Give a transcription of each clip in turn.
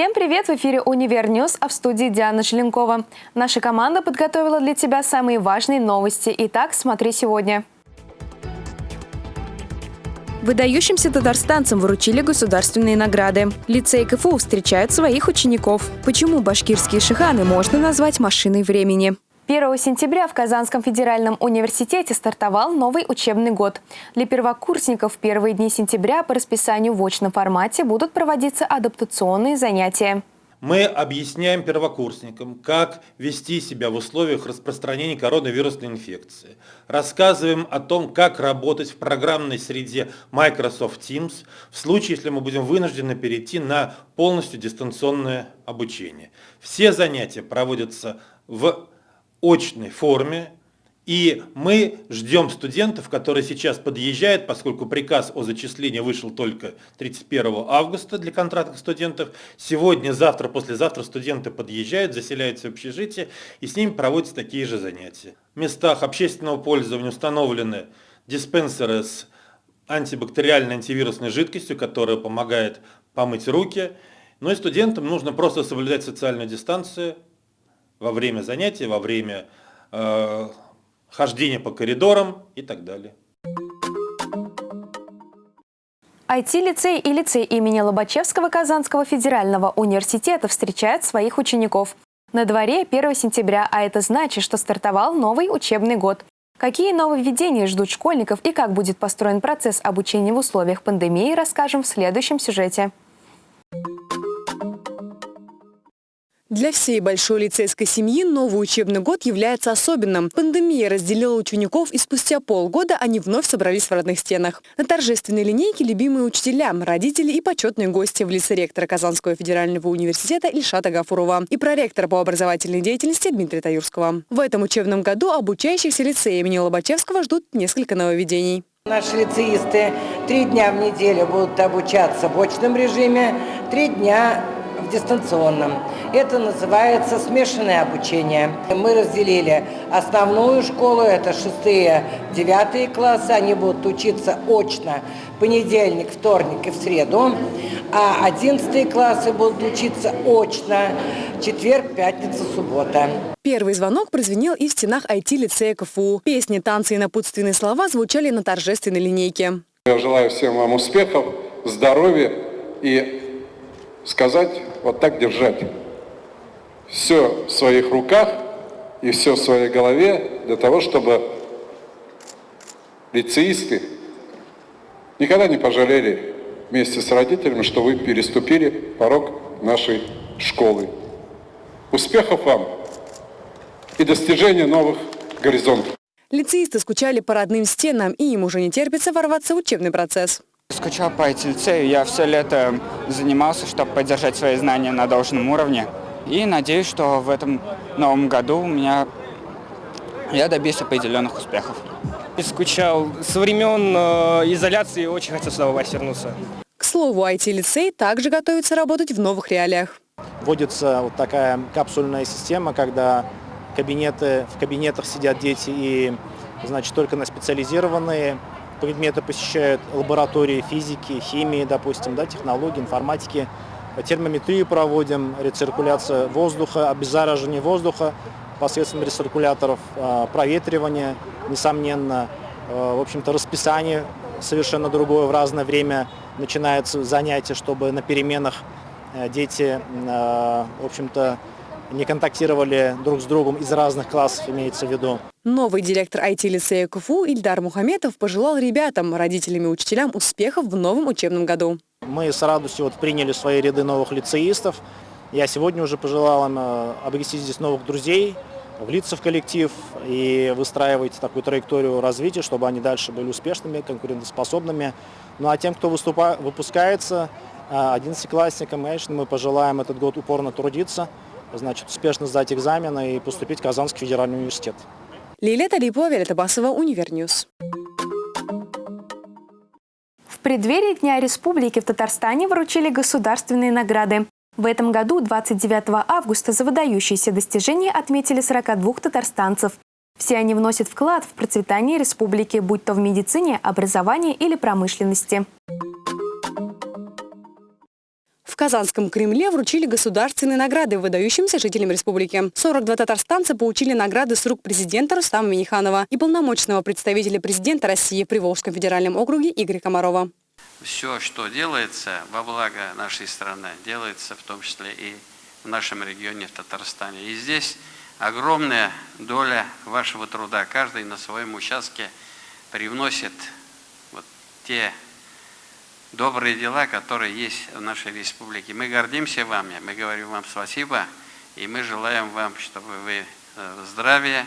Всем привет! В эфире «Универ News», а в студии Диана Желенкова. Наша команда подготовила для тебя самые важные новости. Итак, смотри сегодня. Выдающимся татарстанцам вручили государственные награды. Лицей КФУ встречают своих учеников. Почему башкирские шиханы можно назвать машиной времени? 1 сентября в Казанском федеральном университете стартовал новый учебный год. Для первокурсников в первые дни сентября по расписанию в очном формате будут проводиться адаптационные занятия. Мы объясняем первокурсникам, как вести себя в условиях распространения коронавирусной инфекции. Рассказываем о том, как работать в программной среде Microsoft Teams в случае, если мы будем вынуждены перейти на полностью дистанционное обучение. Все занятия проводятся в очной форме. И мы ждем студентов, которые сейчас подъезжают, поскольку приказ о зачислении вышел только 31 августа для контрактных студентов. Сегодня, завтра, послезавтра студенты подъезжают, заселяются в общежитие, и с ними проводятся такие же занятия. В местах общественного пользования установлены диспенсеры с антибактериальной антивирусной жидкостью, которая помогает помыть руки. Но и студентам нужно просто соблюдать социальную дистанцию, во время занятий, во время э, хождения по коридорам и так далее. IT-лицей и лицей имени Лобачевского Казанского федерального университета встречают своих учеников. На дворе 1 сентября, а это значит, что стартовал новый учебный год. Какие нововведения ждут школьников и как будет построен процесс обучения в условиях пандемии, расскажем в следующем сюжете. Для всей большой лицейской семьи новый учебный год является особенным. Пандемия разделила учеников, и спустя полгода они вновь собрались в родных стенах. На торжественной линейке любимые учителя, родители и почетные гости в лице ректора Казанского федерального университета Ильшата Гафурова и проректора по образовательной деятельности Дмитрия Таюрского. В этом учебном году обучающихся лицея имени Лобачевского ждут несколько нововведений. Наши лицеисты три дня в неделю будут обучаться в очном режиме, три дня в дистанционном. Это называется смешанное обучение. Мы разделили основную школу, это шестые, девятые классы, они будут учиться очно понедельник, вторник и в среду, а одиннадцатые классы будут учиться очно четверг, пятница, суббота. Первый звонок прозвенел и в стенах IT-лицея КФУ. Песни, танцы и напутственные слова звучали на торжественной линейке. Я желаю всем вам успехов, здоровья и сказать вот так держать. Все в своих руках и все в своей голове для того, чтобы лицеисты никогда не пожалели вместе с родителями, что вы переступили порог нашей школы. Успехов вам и достижения новых горизонтов. Лицеисты скучали по родным стенам, и им уже не терпится ворваться в учебный процесс. Скучал по IT-лицею, я все лето занимался, чтобы поддержать свои знания на должном уровне. И надеюсь, что в этом новом году у меня я добьюсь определенных успехов. Скучал со времен э, изоляции, очень хотел сюда вернуться. К слову, IT-лицей также готовится работать в новых реалиях. Вводится вот такая капсульная система, когда кабинеты, в кабинетах сидят дети и значит, только на специализированные предметы посещают лаборатории физики, химии, допустим, да, технологии, информатики. Термометрию проводим, рециркуляция воздуха, обеззараживание воздуха посредством рециркуляторов, а, проветривание, несомненно. А, в общем-то, расписание совершенно другое в разное время начинается занятие, чтобы на переменах э, дети, а, в общем-то, не контактировали друг с другом из разных классов, имеется в виду. Новый директор IT-лицея КФУ Ильдар Мухаметов пожелал ребятам, родителям и учителям успехов в новом учебном году. Мы с радостью вот приняли в свои ряды новых лицеистов. Я сегодня уже пожелал им э, обрести здесь новых друзей, влиться в коллектив и выстраивать такую траекторию развития, чтобы они дальше были успешными, конкурентоспособными. Ну а тем, кто выступа, выпускается, 11-классникам, конечно, мы пожелаем этот год упорно трудиться, значит, успешно сдать экзамены и поступить в Казанский федеральный университет. Лилия Талипова, Виолетта Басова, Универ News. В преддверии Дня Республики в Татарстане вручили государственные награды. В этом году, 29 августа, за выдающиеся достижения отметили 42 татарстанцев. Все они вносят вклад в процветание республики, будь то в медицине, образовании или промышленности. Казанском Кремле вручили государственные награды выдающимся жителям республики. 42 татарстанца получили награды с рук президента Рустама Миниханова и полномочного представителя президента России при Волжском федеральном округе Игоря Комарова. Все, что делается во благо нашей страны, делается в том числе и в нашем регионе, в Татарстане. И здесь огромная доля вашего труда. Каждый на своем участке привносит вот те добрые дела, которые есть в нашей республике. Мы гордимся вами, мы говорим вам спасибо, и мы желаем вам, чтобы вы э, здравия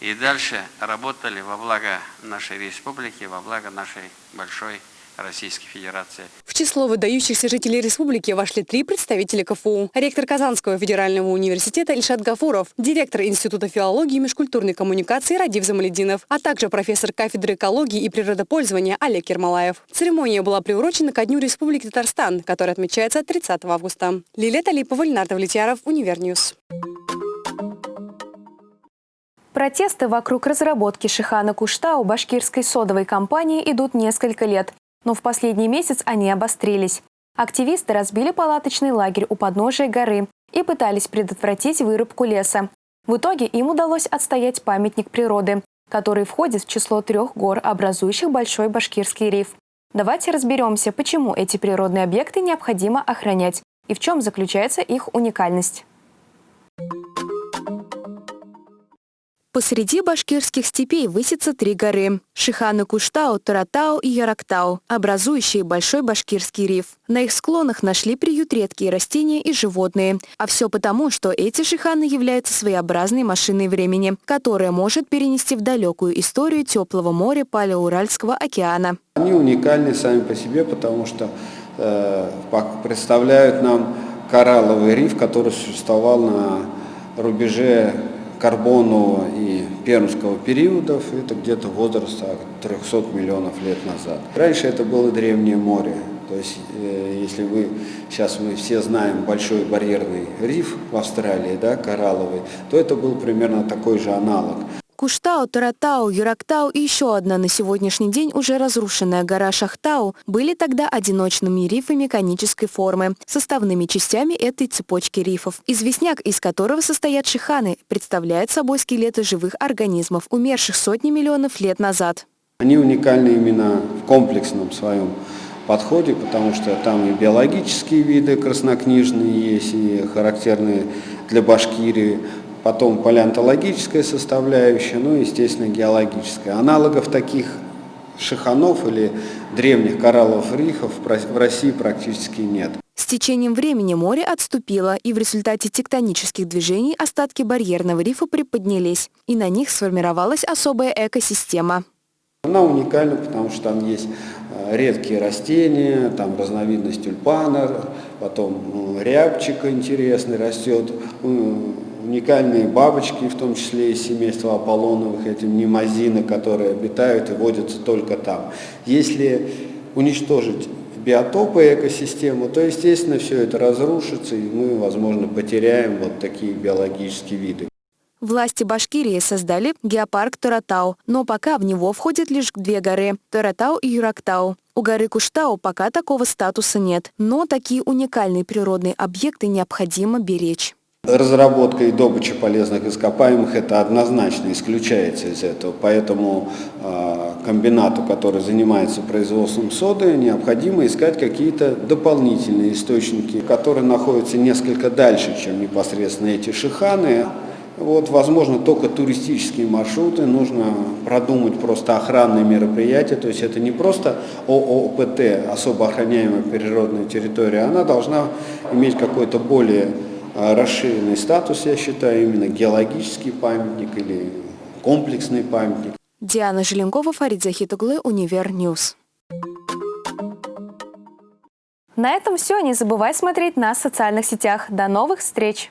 и дальше работали во благо нашей республики, во благо нашей большой Российской Федерации. В число выдающихся жителей республики вошли три представителя КФУ. Ректор Казанского федерального университета Ильшат Гафуров, директор Института филологии и межкультурной коммуникации Радив Замалединов, а также профессор кафедры экологии и природопользования Олег Ермолаев. Церемония была приурочена ко Дню Республики Татарстан, который отмечается 30 августа. Лилия Талипова, Ленардо Влетьяров, Универ News. Протесты вокруг разработки Шихана Куштау башкирской содовой компании идут несколько лет. Но в последний месяц они обострились. Активисты разбили палаточный лагерь у подножия горы и пытались предотвратить вырубку леса. В итоге им удалось отстоять памятник природы, который входит в число трех гор, образующих Большой Башкирский риф. Давайте разберемся, почему эти природные объекты необходимо охранять и в чем заключается их уникальность. Посреди башкирских степей высятся три горы – Шиханы Куштау, Таратау и Ярактау, образующие Большой Башкирский риф. На их склонах нашли приют редкие растения и животные. А все потому, что эти шиханы являются своеобразной машиной времени, которая может перенести в далекую историю теплого моря Палеоуральского океана. Они уникальны сами по себе, потому что э, представляют нам коралловый риф, который существовал на рубеже Карбонового и Пермского периодов, это где-то возраста 300 миллионов лет назад. Раньше это было древнее море, то есть э, если вы, сейчас мы все знаем большой барьерный риф в Австралии, да, коралловый, то это был примерно такой же аналог. Куштау, Таратау, Юрактау и еще одна на сегодняшний день уже разрушенная гора Шахтау были тогда одиночными рифами конической формы, составными частями этой цепочки рифов. Известняк, из которого состоят шиханы, представляет собой скелеты живых организмов, умерших сотни миллионов лет назад. Они уникальны именно в комплексном своем подходе, потому что там и биологические виды краснокнижные есть, и характерные для Башкирии, потом палеонтологическая составляющая, ну и, естественно, геологическая. Аналогов таких шиханов или древних коралловых рифов в России практически нет. С течением времени море отступило, и в результате тектонических движений остатки барьерного рифа приподнялись, и на них сформировалась особая экосистема. Она уникальна, потому что там есть э, редкие растения, там разновидность тюльпана, потом рябчика интересный растет, уникальные бабочки, в том числе из семейства Аполлоновых, эти немазины, которые обитают и водятся только там. Если уничтожить биотопы экосистему, то, естественно, все это разрушится, и мы, возможно, потеряем вот такие биологические виды. Власти Башкирии создали геопарк Таратау, но пока в него входят лишь две горы – Таратау и Юрактау. У горы Куштау пока такого статуса нет, но такие уникальные природные объекты необходимо беречь. Разработка и добыча полезных ископаемых это однозначно исключается из этого, поэтому э, комбинату, который занимается производством соды, необходимо искать какие-то дополнительные источники, которые находятся несколько дальше, чем непосредственно эти шиханы. Вот, возможно, только туристические маршруты, нужно продумать просто охранные мероприятия, то есть это не просто ООПТ, особо охраняемая природная территория, она должна иметь какой-то более а расширенный статус, я считаю, именно геологический памятник или комплексный памятник. Диана Желенкова, Фарид Захитуглы, Универ News. На этом все. Не забывай смотреть нас в социальных сетях. До новых встреч!